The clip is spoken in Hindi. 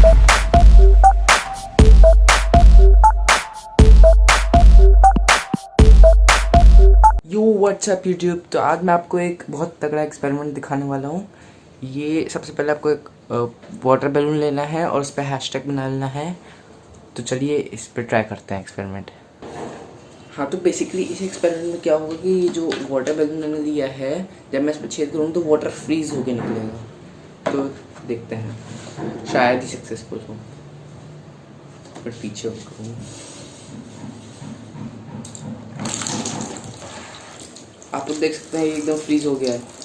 यू व्हाट्सएप यूट्यूब तो आज मैं आपको एक बहुत तगड़ा एक्सपेरिमेंट दिखाने वाला हूँ। ये सबसे पहले आपको एक वाटर बैलून लेना है और उस पर हैशटैग बना लेना है। तो चलिए इस पर ट्राई करते हैं एक्सपेरिमेंट हाँ तो बेसिकली इस एक्सपेरिमेंट में क्या होगा कि ये जो वाटर बैलून मैंने लिया है, जब मैं इस पर छेद करूँ तो वाटर फ्रीज होके निकलेगा। तो देखते हैं। शायद ही सक्सेसफुल हो। पर पीछे हूँ आप लोग देख सकते हैं एकदम फ्रीज हो गया है।